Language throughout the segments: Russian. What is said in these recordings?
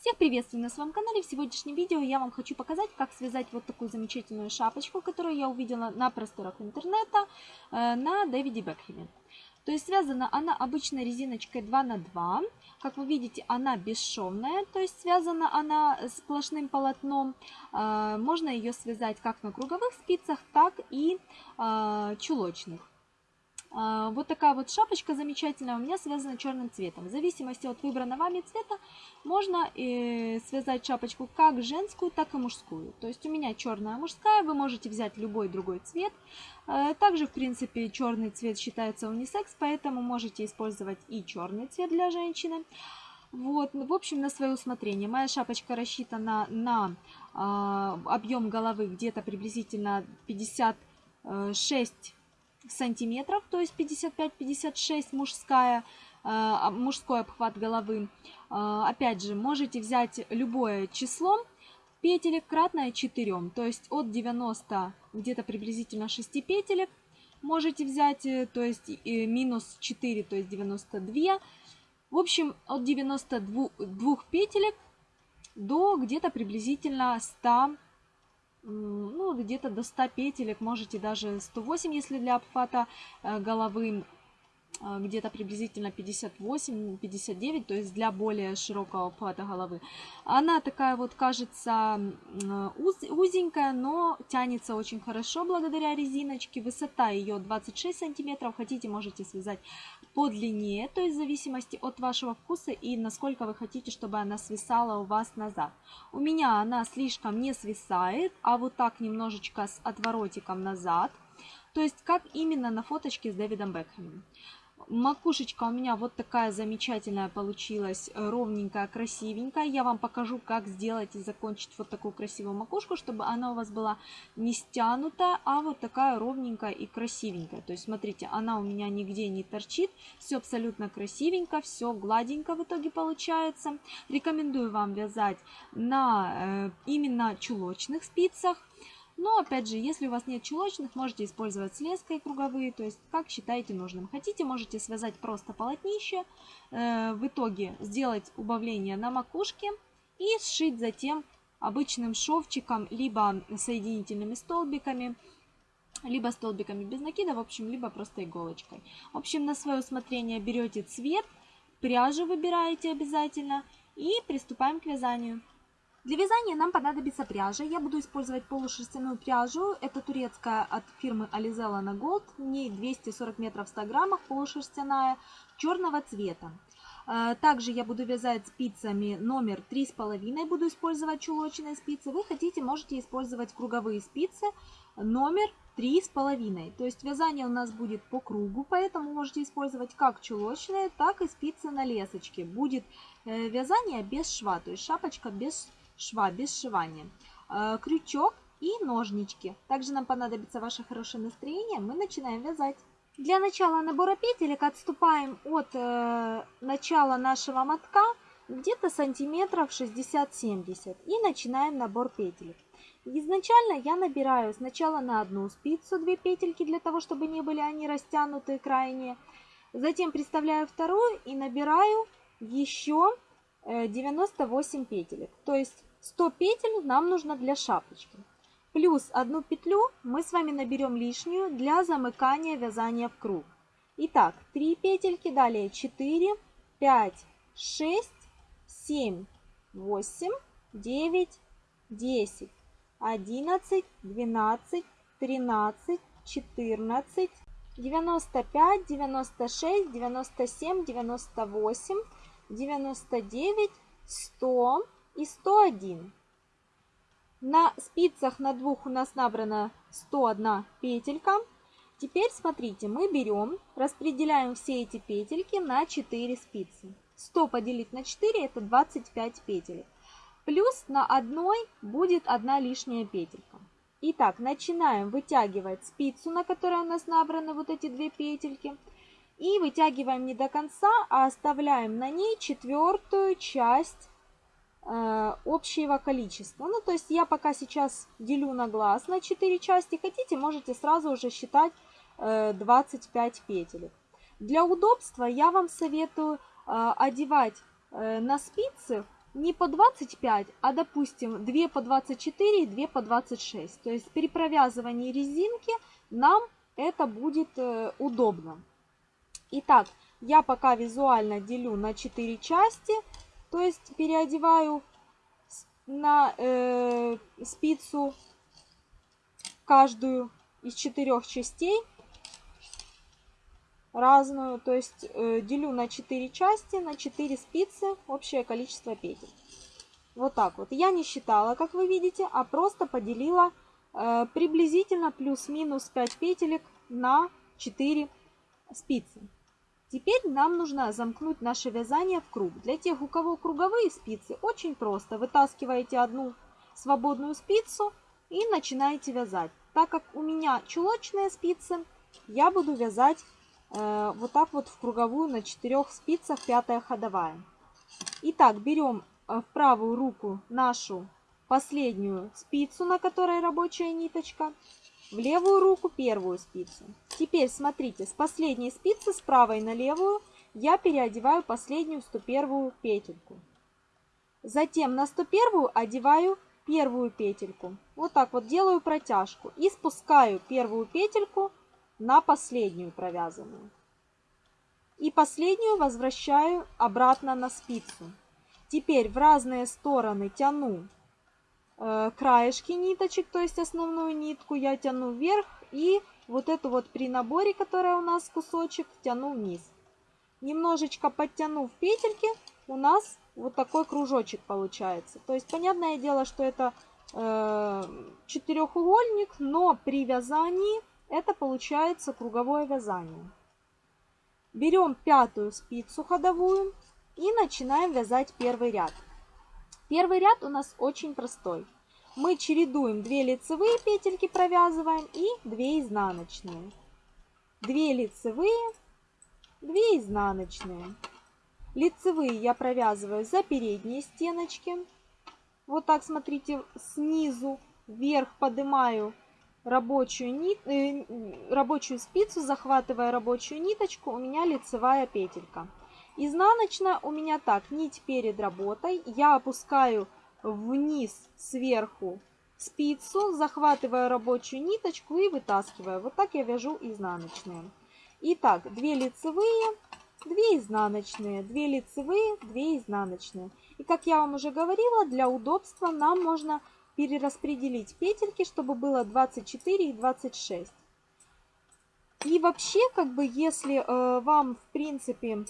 Всех приветствую на своем канале. В сегодняшнем видео я вам хочу показать, как связать вот такую замечательную шапочку, которую я увидела на просторах интернета э, на Дэвиде Бекхеме. То есть связана она обычной резиночкой 2 на 2 Как вы видите, она бесшовная, то есть связана она сплошным полотном. Э, можно ее связать как на круговых спицах, так и э, чулочных. А, вот такая вот шапочка замечательная у меня связана черным цветом. В зависимости от выбранного вами цвета можно э, связать шапочку как женскую, так и мужскую. То есть у меня черная мужская, вы можете взять любой другой цвет. Э, также, в принципе, черный цвет считается унисекс, поэтому можете использовать и черный цвет для женщины. Вот, в общем, на свое усмотрение. Моя шапочка рассчитана на э, объем головы где-то приблизительно 56 сантиметров, то есть 55-56 мужская, э, мужской обхват головы. Э, опять же, можете взять любое число петелек кратное 4, то есть от 90 где-то приблизительно 6 петелек можете взять, э, то есть минус 4, то есть 92. В общем, от 92 петелек до где-то приблизительно 100 ну, где-то до 100 петелек, можете даже 108, если для обхвата э, головы а, где-то приблизительно 58-59, то есть для более широкого обхвата головы. Она такая вот кажется уз, узенькая, но тянется очень хорошо благодаря резиночке. Высота ее 26 сантиметров, хотите можете связать по длине, то есть в зависимости от вашего вкуса и насколько вы хотите, чтобы она свисала у вас назад. У меня она слишком не свисает, а вот так немножечко с отворотиком назад. То есть как именно на фоточке с Дэвидом Бекхэмом. Макушечка у меня вот такая замечательная получилась, э, ровненькая, красивенькая. Я вам покажу, как сделать и закончить вот такую красивую макушку, чтобы она у вас была не стянутая, а вот такая ровненькая и красивенькая. То есть, смотрите, она у меня нигде не торчит, все абсолютно красивенько, все гладенько в итоге получается. Рекомендую вам вязать на э, именно чулочных спицах. Но, опять же, если у вас нет чулочных, можете использовать с леской круговые, то есть как считаете нужным. Хотите, можете связать просто полотнище, э, в итоге сделать убавление на макушке и сшить затем обычным шовчиком, либо соединительными столбиками, либо столбиками без накида, в общем, либо просто иголочкой. В общем, на свое усмотрение берете цвет, пряжу выбираете обязательно и приступаем к вязанию. Для вязания нам понадобится пряжа. Я буду использовать полушерстяную пряжу. Это турецкая от фирмы Alizella на Gold. В ней 240 метров в 100 граммах, полушерстяная, черного цвета. Э, также я буду вязать спицами номер 3,5, буду использовать чулочные спицы. Вы хотите, можете использовать круговые спицы номер 3,5. То есть вязание у нас будет по кругу, поэтому можете использовать как чулочные, так и спицы на лесочке. Будет э, вязание без шва, то есть шапочка без шва без сшивания. Э, крючок и ножнички. Также нам понадобится ваше хорошее настроение. Мы начинаем вязать. Для начала набора петелек отступаем от э, начала нашего мотка где-то сантиметров 60-70 и начинаем набор петелек. Изначально я набираю сначала на одну спицу две петельки для того, чтобы не были они растянутые крайние. Затем приставляю вторую и набираю еще 98 э, петелек. То есть 100 петель нам нужно для шапочки. Плюс одну петлю мы с вами наберем лишнюю для замыкания вязания в круг. Итак, 3 петельки, далее 4, 5, 6, 7, 8, 9, 10, 11, 12, 13, 14, 95, 96, 97, 98, 99, 100, и 101. На спицах на двух у нас набрано 101 петелька. Теперь смотрите, мы берем, распределяем все эти петельки на 4 спицы. 100 поделить на 4 это 25 петель. Плюс на одной будет одна лишняя петелька. Итак, начинаем вытягивать спицу, на которой у нас набраны вот эти две петельки. И вытягиваем не до конца, а оставляем на ней четвертую часть общего количества. Ну, то есть я пока сейчас делю на глаз на 4 части. Хотите, можете сразу уже считать 25 э, петель. Для удобства я вам советую э, одевать на спицы не по 25, а допустим 2 по 24 и 2 по 26. То есть при провязывании резинки нам это будет э, удобно. Итак, я пока визуально делю на 4 части, то есть переодеваю на э, спицу каждую из четырех частей разную, то есть э, делю на 4 части, на 4 спицы, общее количество петель. Вот так вот. Я не считала, как вы видите, а просто поделила э, приблизительно плюс-минус 5 петелек на 4 спицы. Теперь нам нужно замкнуть наше вязание в круг. Для тех, у кого круговые спицы, очень просто. Вытаскиваете одну свободную спицу и начинаете вязать. Так как у меня чулочные спицы, я буду вязать э, вот так вот в круговую на 4 спицах, пятая ходовая. Итак, берем э, в правую руку нашу последнюю спицу, на которой рабочая ниточка, в левую руку первую спицу. Теперь смотрите, с последней спицы с правой на левую я переодеваю последнюю 101 петельку. Затем на 101 одеваю первую петельку. Вот так вот делаю протяжку и спускаю первую петельку на последнюю провязанную. И последнюю возвращаю обратно на спицу. Теперь в разные стороны тяну краешки ниточек, то есть основную нитку я тяну вверх и вот эту вот при наборе, которая у нас кусочек, тяну вниз. Немножечко подтянув петельки, у нас вот такой кружочек получается. То есть, понятное дело, что это э, четырехугольник, но при вязании это получается круговое вязание. Берем пятую спицу ходовую и начинаем вязать первый ряд. Первый ряд у нас очень простой. Мы чередуем 2 лицевые петельки, провязываем и 2 изнаночные. 2 лицевые, 2 изнаночные. Лицевые я провязываю за передние стеночки. Вот так, смотрите, снизу вверх поднимаю рабочую, нит, э, рабочую спицу, захватывая рабочую ниточку, у меня лицевая петелька. Изнаночная у меня так, нить перед работой. Я опускаю вниз сверху спицу, захватываю рабочую ниточку и вытаскиваю. Вот так я вяжу изнаночные. Итак, 2 лицевые, 2 изнаночные, 2 лицевые, 2 изнаночные. И как я вам уже говорила, для удобства нам можно перераспределить петельки, чтобы было 24 и 26. И вообще, как бы, если э, вам, в принципе,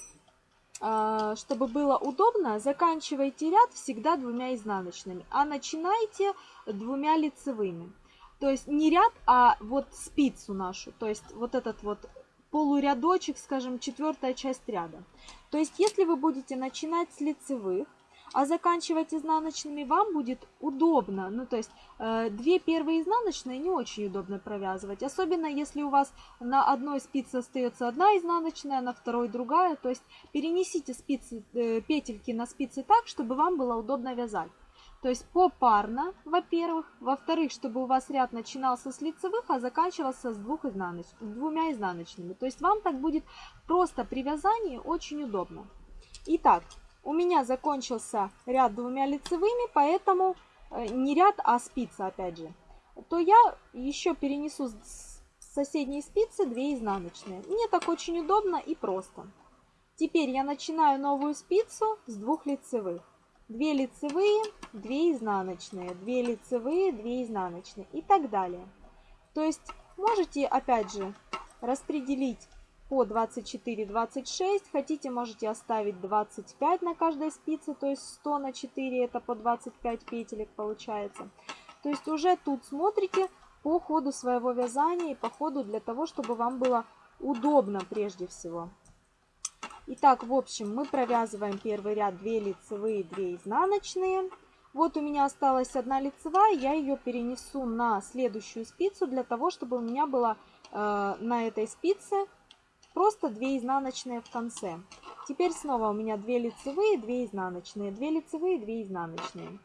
чтобы было удобно, заканчивайте ряд всегда двумя изнаночными, а начинайте двумя лицевыми. То есть не ряд, а вот спицу нашу, то есть вот этот вот полурядочек, скажем, четвертая часть ряда. То есть если вы будете начинать с лицевых, а заканчивать изнаночными вам будет удобно. Ну, то есть э, две первые изнаночные не очень удобно провязывать, особенно если у вас на одной спице остается одна изнаночная, на второй другая. То есть перенесите спицы, э, петельки на спицы так, чтобы вам было удобно вязать. То есть попарно, во-первых. Во-вторых, чтобы у вас ряд начинался с лицевых, а заканчивался с двух изнаноч... двумя изнаночными. То есть вам так будет просто при вязании очень удобно. Итак, у меня закончился ряд двумя лицевыми, поэтому э, не ряд, а спица опять же. То я еще перенесу с соседней спицы 2 изнаночные. Мне так очень удобно и просто. Теперь я начинаю новую спицу с двух лицевых. 2 лицевые, 2 изнаночные, 2 лицевые, 2 изнаночные и так далее. То есть можете опять же распределить по 24-26. Хотите, можете оставить 25 на каждой спице, то есть 100 на 4, это по 25 петелек получается. То есть уже тут смотрите по ходу своего вязания и по ходу для того, чтобы вам было удобно прежде всего. Итак, в общем, мы провязываем первый ряд 2 лицевые, 2 изнаночные. Вот у меня осталась одна лицевая, я ее перенесу на следующую спицу для того, чтобы у меня было э, на этой спице Просто 2 изнаночные в конце. Теперь снова у меня 2 лицевые, 2 изнаночные, 2 лицевые, 2 изнаночные.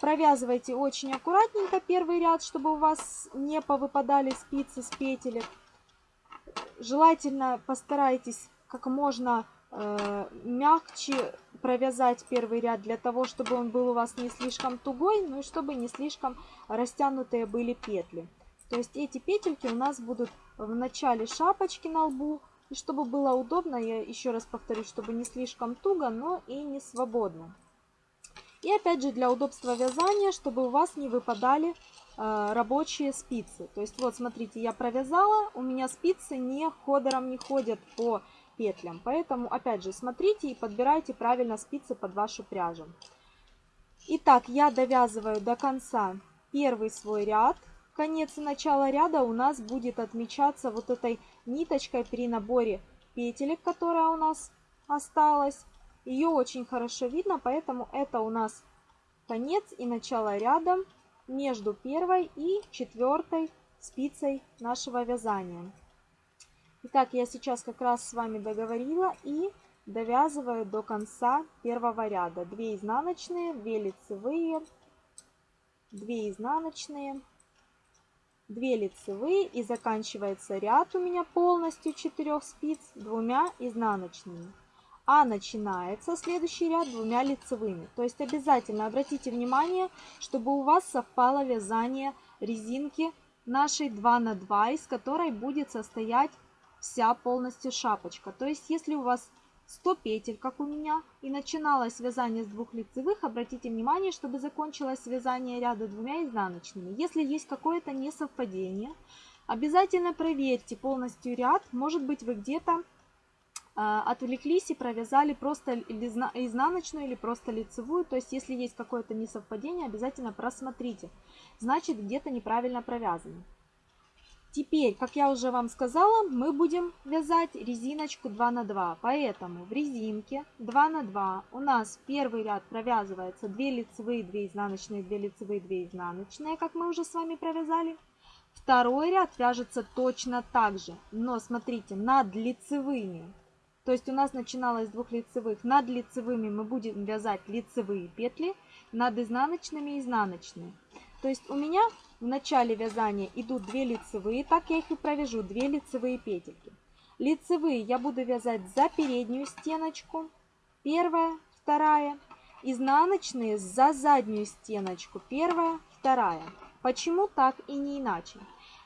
Провязывайте очень аккуратненько первый ряд, чтобы у вас не повыпадали спицы с петелек. Желательно постарайтесь как можно э, мягче провязать первый ряд для того, чтобы он был у вас не слишком тугой, ну и чтобы не слишком растянутые были петли. То есть эти петельки у нас будут в начале шапочки на лбу. И чтобы было удобно, я еще раз повторюсь, чтобы не слишком туго, но и не свободно. И опять же для удобства вязания, чтобы у вас не выпадали э, рабочие спицы. То есть вот смотрите, я провязала, у меня спицы не ходором не ходят по петлям. Поэтому опять же смотрите и подбирайте правильно спицы под вашу пряжу. Итак, я довязываю до конца первый свой ряд конец и начало ряда у нас будет отмечаться вот этой ниточкой при наборе петелек, которая у нас осталась. Ее очень хорошо видно, поэтому это у нас конец и начало ряда между первой и четвертой спицей нашего вязания. Итак, я сейчас как раз с вами договорила и довязываю до конца первого ряда. 2 изнаночные, 2 лицевые, 2 изнаночные, 2 лицевые и заканчивается ряд у меня полностью 4 спиц двумя изнаночными. А начинается следующий ряд двумя лицевыми. То есть обязательно обратите внимание, чтобы у вас совпало вязание резинки нашей 2 на 2, из которой будет состоять вся полностью шапочка. То есть если у вас 100 петель, как у меня, и начиналось вязание с двух лицевых, обратите внимание, чтобы закончилось вязание ряда двумя изнаночными. Если есть какое-то несовпадение, обязательно проверьте полностью ряд, может быть вы где-то э, отвлеклись и провязали просто изнаночную или просто лицевую, то есть если есть какое-то несовпадение, обязательно просмотрите, значит где-то неправильно провязано. Теперь, как я уже вам сказала, мы будем вязать резиночку 2 на 2. Поэтому в резинке 2 на 2 у нас первый ряд провязывается 2 лицевые, 2 изнаночные, 2 лицевые, 2 изнаночные, как мы уже с вами провязали. Второй ряд вяжется точно так же, но смотрите, над лицевыми. То есть у нас начиналось с двух лицевых. Над лицевыми мы будем вязать лицевые петли, над изнаночными изнаночные. То есть у меня в начале вязания идут 2 лицевые, так я их и провяжу, 2 лицевые петельки. Лицевые я буду вязать за переднюю стеночку, первая, вторая, изнаночные за заднюю стеночку, первая, вторая. Почему так и не иначе?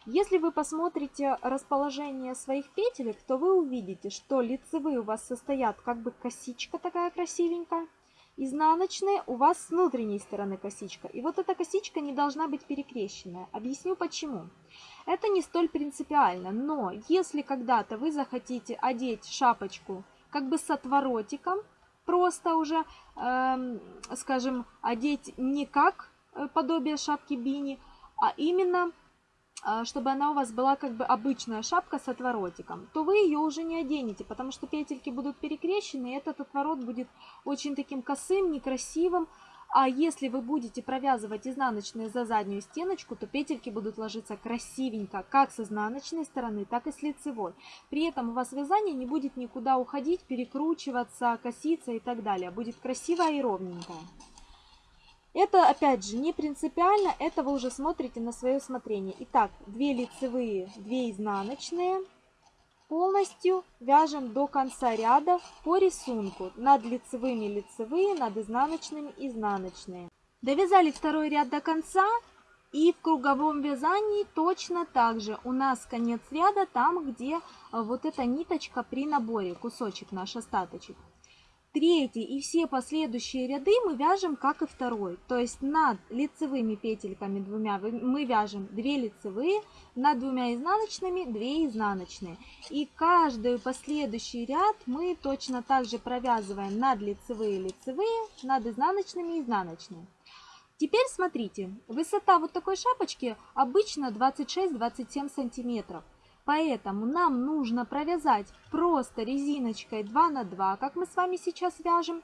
Если вы посмотрите расположение своих петелек, то вы увидите, что лицевые у вас состоят как бы косичка такая красивенькая, Изнаночные у вас с внутренней стороны косичка. И вот эта косичка не должна быть перекрещенная. Объясню почему. Это не столь принципиально, но если когда-то вы захотите одеть шапочку как бы с отворотиком, просто уже, э, скажем, одеть не как э, подобие шапки бини, а именно чтобы она у вас была как бы обычная шапка с отворотиком, то вы ее уже не оденете, потому что петельки будут перекрещены, и этот отворот будет очень таким косым, некрасивым. А если вы будете провязывать изнаночные за заднюю стеночку, то петельки будут ложиться красивенько, как с изнаночной стороны, так и с лицевой. При этом у вас вязание не будет никуда уходить, перекручиваться, коситься и так далее. Будет красивое и ровненькое. Это, опять же, не принципиально, это вы уже смотрите на свое усмотрение. Итак, 2 лицевые, 2 изнаночные. Полностью вяжем до конца ряда по рисунку. Над лицевыми лицевые, над изнаночными изнаночные. Довязали второй ряд до конца. И в круговом вязании точно так же. У нас конец ряда там, где вот эта ниточка при наборе, кусочек наш остаточек. Третий и все последующие ряды мы вяжем как и второй. То есть над лицевыми петельками двумя мы вяжем 2 лицевые, над двумя изнаночными 2 изнаночные. И каждый последующий ряд мы точно так же провязываем над лицевые лицевые, над изнаночными изнаночные. Теперь смотрите, высота вот такой шапочки обычно 26-27 сантиметров. Поэтому нам нужно провязать просто резиночкой 2 на 2, как мы с вами сейчас вяжем,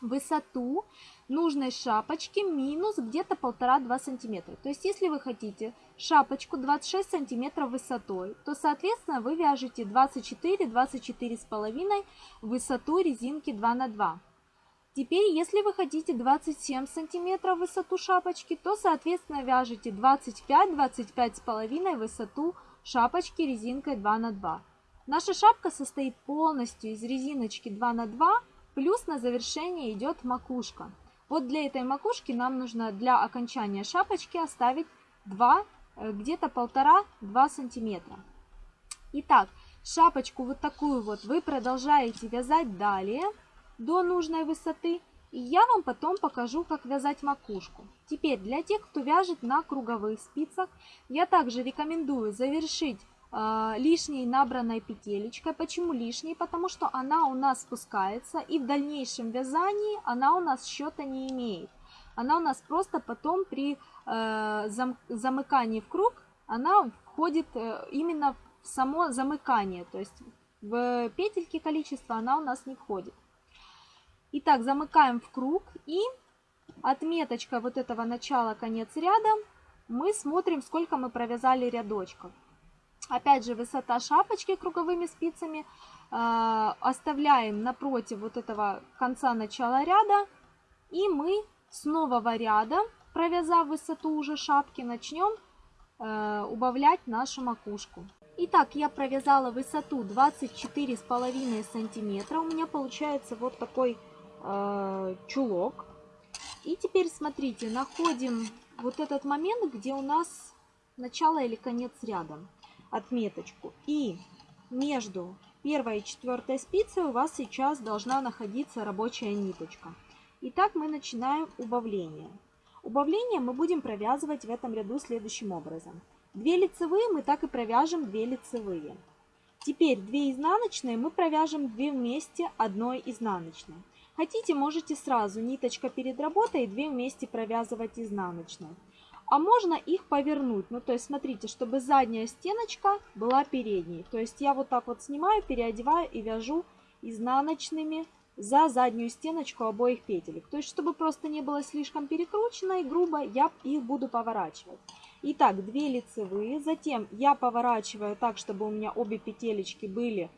высоту нужной шапочки минус где-то 1,5-2 сантиметра. То есть, если вы хотите шапочку 26 сантиметров высотой, то, соответственно, вы вяжете 24-24,5 высоту резинки 2 на 2. Теперь, если вы хотите 27 сантиметров высоту шапочки, то, соответственно, вяжете 25-25,5 высоту шапочки резинкой 2 на 2. Наша шапка состоит полностью из резиночки 2 на 2, плюс на завершение идет макушка. Вот для этой макушки нам нужно для окончания шапочки оставить 2, э, где-то полтора-два сантиметра. Итак, шапочку вот такую вот вы продолжаете вязать далее до нужной высоты. И я вам потом покажу, как вязать макушку. Теперь для тех, кто вяжет на круговых спицах, я также рекомендую завершить э, лишней набранной петелечкой. Почему лишней? Потому что она у нас спускается и в дальнейшем вязании она у нас счета не имеет. Она у нас просто потом при э, зам, замыкании в круг, она входит э, именно в само замыкание. То есть в петельки количество она у нас не входит. Итак, замыкаем в круг и отметочка вот этого начала конец ряда мы смотрим, сколько мы провязали рядочков. Опять же, высота шапочки круговыми спицами э, оставляем напротив вот этого конца начала ряда. И мы с нового ряда, провязав высоту уже шапки, начнем э, убавлять нашу макушку. Итак, я провязала высоту 24,5 сантиметра. У меня получается вот такой э, чулок. И теперь смотрите, находим вот этот момент, где у нас начало или конец ряда, отметочку. И между первой и четвертой спицей у вас сейчас должна находиться рабочая ниточка. Итак, мы начинаем убавление. Убавление мы будем провязывать в этом ряду следующим образом. Две лицевые мы так и провяжем две лицевые. Теперь две изнаночные мы провяжем две вместе одной изнаночной. Хотите, можете сразу ниточка перед работой и две вместе провязывать изнаночной. А можно их повернуть. Ну, то есть, смотрите, чтобы задняя стеночка была передней. То есть, я вот так вот снимаю, переодеваю и вяжу изнаночными за заднюю стеночку обоих петелек. То есть, чтобы просто не было слишком перекручено и грубо, я их буду поворачивать. Итак, 2 лицевые. Затем я поворачиваю так, чтобы у меня обе петелечки были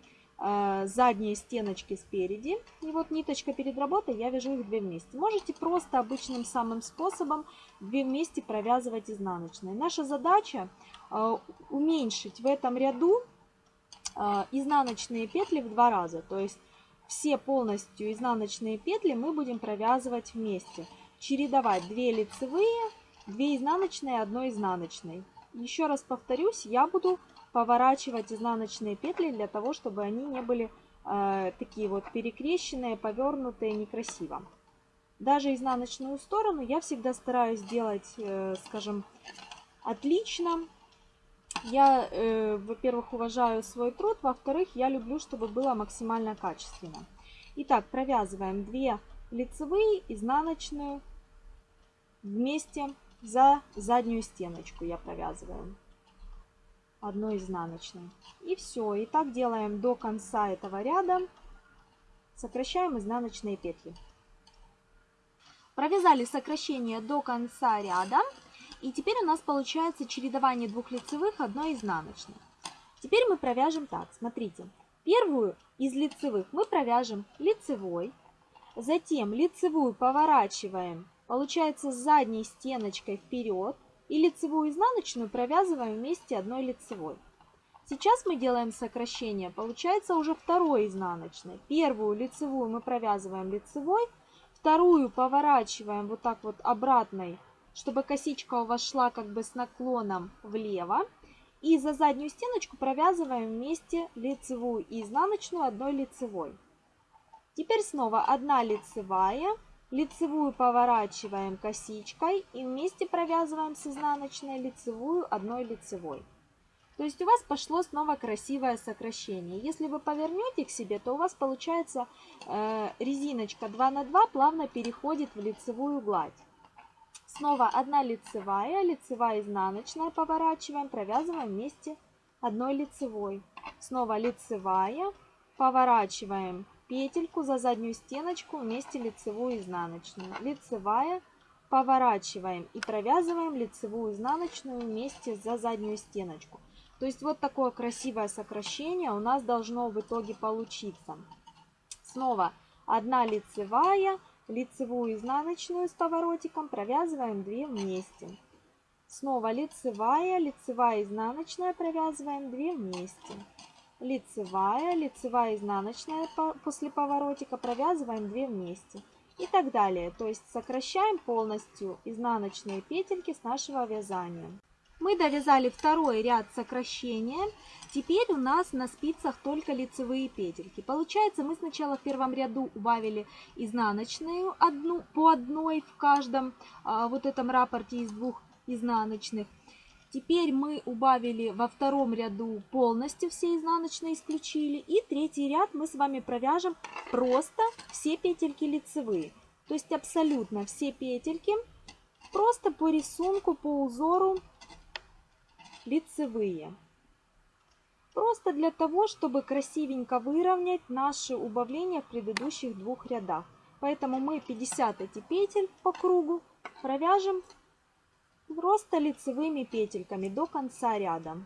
задние стеночки спереди. И вот ниточка перед работой, я вяжу их две вместе. Можете просто обычным самым способом две вместе провязывать изнаночные. Наша задача э, уменьшить в этом ряду э, изнаночные петли в два раза. То есть все полностью изнаночные петли мы будем провязывать вместе. Чередовать 2 лицевые, 2 изнаночные, 1 изнаночной. Еще раз повторюсь, я буду поворачивать изнаночные петли для того, чтобы они не были э, такие вот перекрещенные, повернутые, некрасиво. Даже изнаночную сторону я всегда стараюсь делать, э, скажем, отлично. Я, э, во-первых, уважаю свой труд, во-вторых, я люблю, чтобы было максимально качественно. Итак, провязываем 2 лицевые, изнаночную вместе за заднюю стеночку я провязываю одной изнаночной. И все. И так делаем до конца этого ряда. Сокращаем изнаночные петли. Провязали сокращение до конца ряда. И теперь у нас получается чередование двух лицевых, одной изнаночной. Теперь мы провяжем так. Смотрите. Первую из лицевых мы провяжем лицевой. Затем лицевую поворачиваем, получается, с задней стеночкой вперед и лицевую изнаночную провязываем вместе одной лицевой. Сейчас мы делаем сокращение, получается уже второй изнаночной. Первую лицевую мы провязываем лицевой, вторую поворачиваем вот так вот обратной, чтобы косичка у вас шла как бы с наклоном влево. И за заднюю стеночку провязываем вместе лицевую и изнаночную одной лицевой. Теперь снова одна лицевая, Лицевую поворачиваем косичкой и вместе провязываем с изнаночной лицевую одной лицевой. То есть у вас пошло снова красивое сокращение. Если вы повернете к себе, то у вас получается э, резиночка 2 на 2 плавно переходит в лицевую гладь. Снова одна лицевая, лицевая изнаночная поворачиваем, провязываем вместе одной лицевой. Снова лицевая, поворачиваем петельку за заднюю стеночку вместе лицевую и изнаночную. Лицевая, поворачиваем и провязываем лицевую изнаночную вместе за заднюю стеночку. То есть вот такое красивое сокращение у нас должно в итоге получиться. Снова одна лицевая, лицевую изнаночную с поворотиком провязываем 2 вместе. Снова лицевая, лицевая изнаночная провязываем 2 вместе. Лицевая, лицевая, изнаночная после поворотика, провязываем 2 вместе и так далее. То есть сокращаем полностью изнаночные петельки с нашего вязания. Мы довязали второй ряд сокращения. Теперь у нас на спицах только лицевые петельки. Получается, мы сначала в первом ряду убавили изнаночную одну по одной в каждом а, вот этом рапорте из двух изнаночных. Теперь мы убавили во втором ряду полностью все изнаночные исключили. И третий ряд мы с вами провяжем просто все петельки лицевые. То есть абсолютно все петельки просто по рисунку, по узору лицевые. Просто для того, чтобы красивенько выровнять наши убавления в предыдущих двух рядах. Поэтому мы 50 эти петель по кругу провяжем просто лицевыми петельками до конца ряда.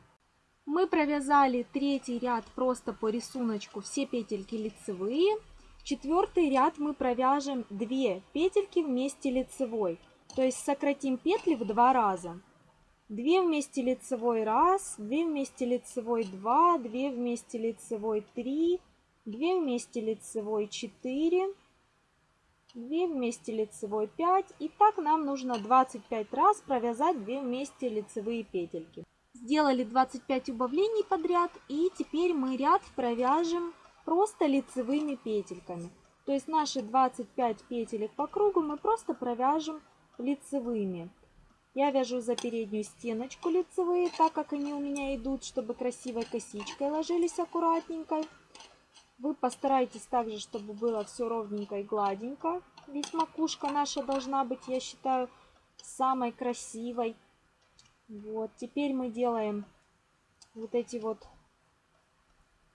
Мы провязали третий ряд просто по рисунку все петельки лицевые. Четвертый ряд мы провяжем 2 петельки вместе лицевой. То есть сократим петли в два раза. 2 вместе лицевой 1, 2 вместе лицевой 2, 2 вместе лицевой 3, 2 вместе лицевой 4, 2 вместе лицевой 5. И так нам нужно 25 раз провязать 2 вместе лицевые петельки. Сделали 25 убавлений подряд и теперь мы ряд провяжем просто лицевыми петельками. То есть наши 25 петелек по кругу мы просто провяжем лицевыми. Я вяжу за переднюю стеночку лицевые, так как они у меня идут, чтобы красивой косичкой ложились аккуратненько. Вы постарайтесь также, чтобы было все ровненько и гладенько. Ведь макушка наша должна быть, я считаю, самой красивой. Вот, теперь мы делаем вот эти вот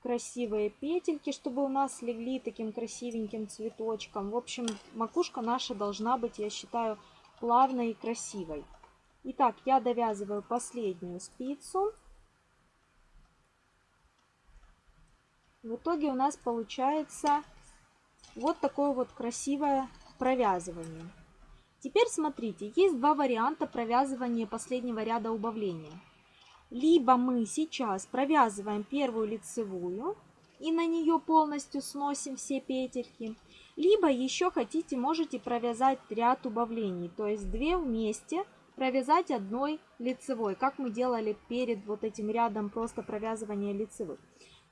красивые петельки, чтобы у нас легли таким красивеньким цветочком. В общем, макушка наша должна быть, я считаю, плавной и красивой. Итак, я довязываю последнюю спицу. В итоге у нас получается вот такое вот красивое провязывание. Теперь смотрите, есть два варианта провязывания последнего ряда убавления. Либо мы сейчас провязываем первую лицевую и на нее полностью сносим все петельки. Либо еще хотите, можете провязать ряд убавлений, то есть две вместе – провязать одной лицевой, как мы делали перед вот этим рядом просто провязывания лицевых.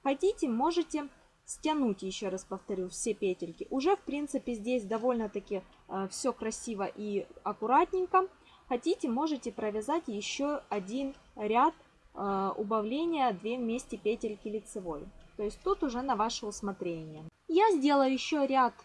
Хотите, можете стянуть, еще раз повторю, все петельки. Уже, в принципе, здесь довольно-таки э, все красиво и аккуратненько. Хотите, можете провязать еще один ряд э, убавления 2 вместе петельки лицевой. То есть тут уже на ваше усмотрение. Я сделаю еще ряд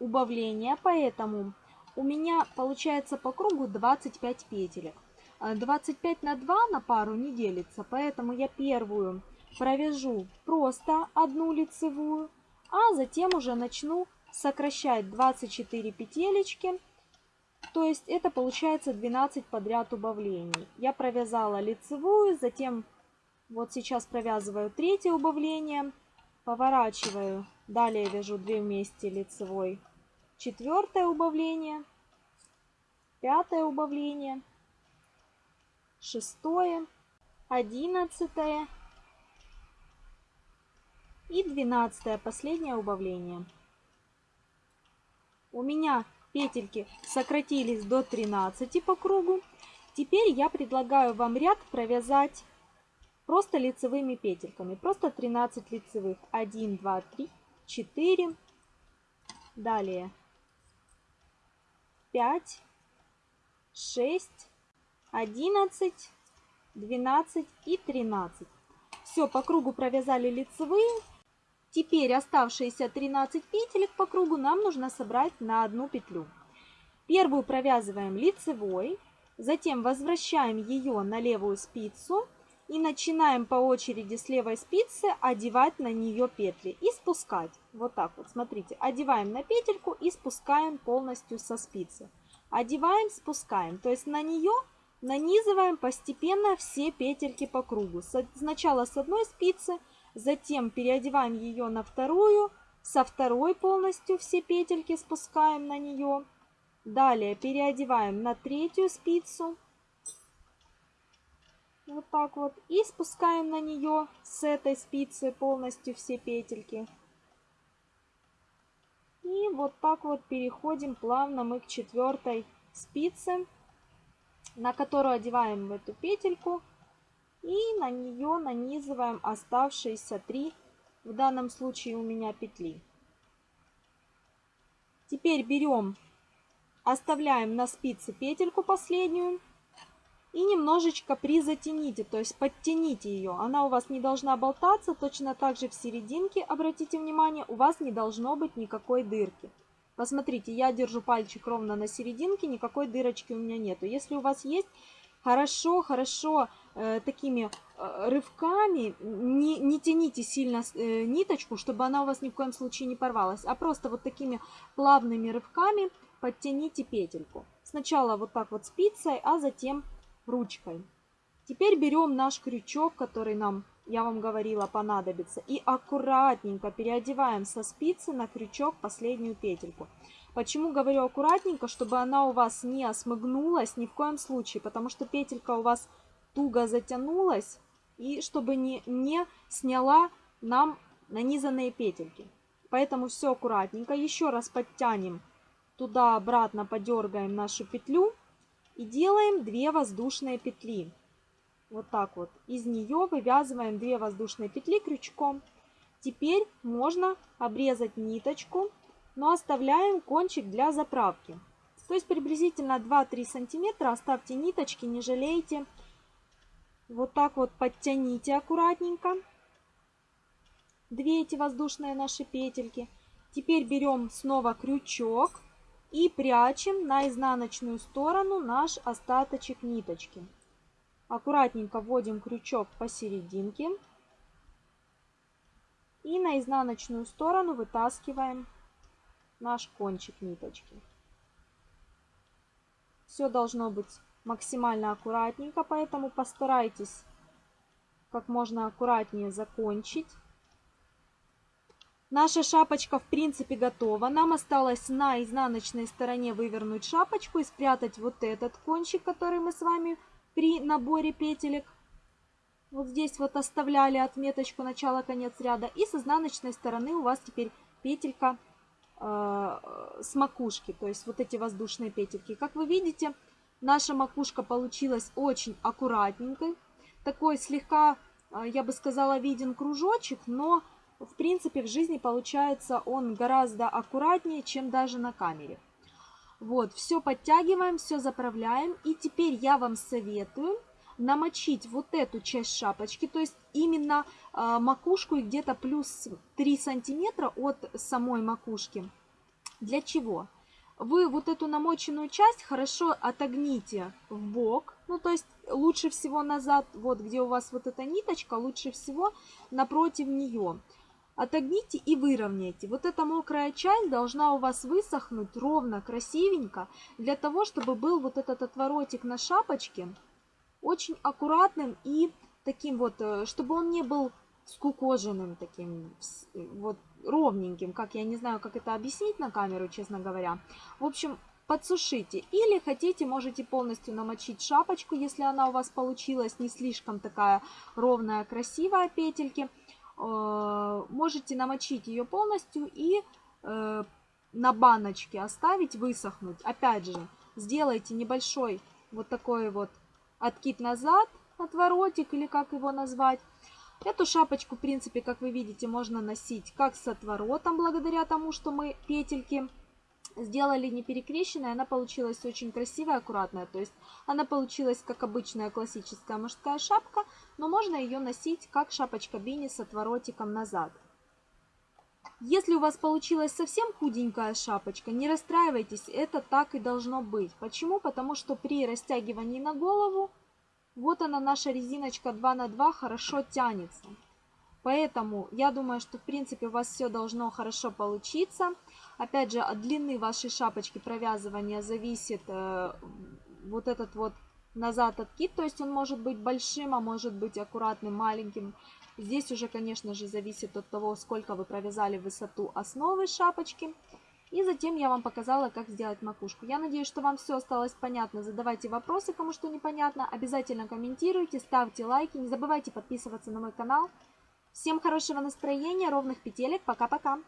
убавления, поэтому у меня получается по кругу 25 петелек. 25 на 2 на пару не делится, поэтому я первую провяжу просто одну лицевую, а затем уже начну сокращать 24 петелечки. То есть это получается 12 подряд убавлений. Я провязала лицевую, затем вот сейчас провязываю третье убавление, поворачиваю, далее вяжу 2 вместе лицевой четвертое убавление, пятое убавление, шестое, одиннадцатое и двенадцатое последнее убавление. У меня петельки сократились до 13 по кругу. Теперь я предлагаю вам ряд провязать просто лицевыми петельками. Просто 13 лицевых. 1, 2, 3, 4. Далее 5, 6, 11, 12 и 13. Все, по кругу провязали лицевые. Теперь оставшиеся 13 петелек по кругу нам нужно собрать на одну петлю. Первую провязываем лицевой, затем возвращаем ее на левую спицу и начинаем по очереди с левой спицы одевать на нее петли и спускать. Вот так вот, смотрите, одеваем на петельку и спускаем полностью со спицы. Одеваем, спускаем, то есть на нее нанизываем постепенно все петельки по кругу. Сначала с одной спицы, затем переодеваем ее на вторую, со второй полностью все петельки спускаем на нее. Далее переодеваем на третью спицу, Вот так вот. И спускаем на нее с этой спицы полностью все петельки. И вот так вот переходим плавно мы к четвертой спице, на которую одеваем эту петельку. И на нее нанизываем оставшиеся три, в данном случае у меня петли. Теперь берем, оставляем на спице петельку последнюю и немножечко призатяните, то есть подтяните ее. Она у вас не должна болтаться, точно так же в серединке, обратите внимание, у вас не должно быть никакой дырки. Посмотрите, я держу пальчик ровно на серединке, никакой дырочки у меня нету. Если у вас есть, хорошо, хорошо такими э, рывками, не, не тяните сильно э, ниточку, чтобы она у вас ни в коем случае не порвалась, а просто вот такими плавными рывками подтяните петельку. Сначала вот так вот спицей, а затем ручкой. Теперь берем наш крючок, который нам, я вам говорила, понадобится, и аккуратненько переодеваем со спицы на крючок последнюю петельку. Почему говорю аккуратненько? Чтобы она у вас не осмыгнулась ни в коем случае, потому что петелька у вас туго затянулась, и чтобы не, не сняла нам нанизанные петельки. Поэтому все аккуратненько. Еще раз подтянем туда-обратно, подергаем нашу петлю. И делаем 2 воздушные петли. Вот так вот. Из нее вывязываем 2 воздушные петли крючком. Теперь можно обрезать ниточку, но оставляем кончик для заправки. То есть приблизительно 2-3 сантиметра оставьте ниточки, не жалейте. Вот так вот подтяните аккуратненько. Две эти воздушные наши петельки. Теперь берем снова крючок и прячем на изнаночную сторону наш остаточек ниточки. Аккуратненько вводим крючок посерединке и на изнаночную сторону вытаскиваем наш кончик ниточки. Все должно быть максимально аккуратненько, поэтому постарайтесь как можно аккуратнее закончить. Наша шапочка в принципе готова. Нам осталось на изнаночной стороне вывернуть шапочку и спрятать вот этот кончик, который мы с вами при наборе петелек вот здесь вот оставляли отметочку начало-конец ряда. И с изнаночной стороны у вас теперь петелька э, с макушки, то есть вот эти воздушные петельки. Как вы видите, наша макушка получилась очень аккуратненькой. Такой слегка, э, я бы сказала, виден кружочек, но в принципе, в жизни получается он гораздо аккуратнее, чем даже на камере. Вот, все подтягиваем, все заправляем. И теперь я вам советую намочить вот эту часть шапочки, то есть именно э, макушку и где-то плюс 3 сантиметра от самой макушки. Для чего? Вы вот эту намоченную часть хорошо отогните в бок, ну то есть лучше всего назад, вот где у вас вот эта ниточка, лучше всего напротив нее. Отогните и выровняйте. Вот эта мокрая часть должна у вас высохнуть ровно, красивенько, для того, чтобы был вот этот отворотик на шапочке очень аккуратным и таким вот, э, чтобы он не был скукоженным таким, вот ровненьким, как я не знаю, как это объяснить на камеру, честно говоря. В общем, подсушите. Или хотите, можете полностью намочить шапочку, если она у вас получилась не слишком такая ровная, красивая петельки. Э, можете намочить ее полностью и э, на баночке оставить высохнуть. Опять же, сделайте небольшой вот такой вот откид назад, отворотик или как его назвать. Эту шапочку, в принципе, как вы видите, можно носить как с отворотом, благодаря тому, что мы петельки сделали не перекрещенной, она получилась очень красивая, аккуратная. То есть она получилась как обычная классическая мужская шапка, но можно ее носить как шапочка бини с отворотиком назад. Если у вас получилась совсем худенькая шапочка, не расстраивайтесь, это так и должно быть. Почему? Потому что при растягивании на голову, вот она наша резиночка 2 на 2 хорошо тянется. Поэтому я думаю, что в принципе у вас все должно хорошо получиться. Опять же, от длины вашей шапочки провязывания зависит э, вот этот вот назад откид. То есть он может быть большим, а может быть аккуратным, маленьким. Здесь уже, конечно же, зависит от того, сколько вы провязали высоту основы шапочки. И затем я вам показала, как сделать макушку. Я надеюсь, что вам все осталось понятно. Задавайте вопросы, кому что непонятно. Обязательно комментируйте, ставьте лайки. Не забывайте подписываться на мой канал. Всем хорошего настроения, ровных петелек. Пока-пока.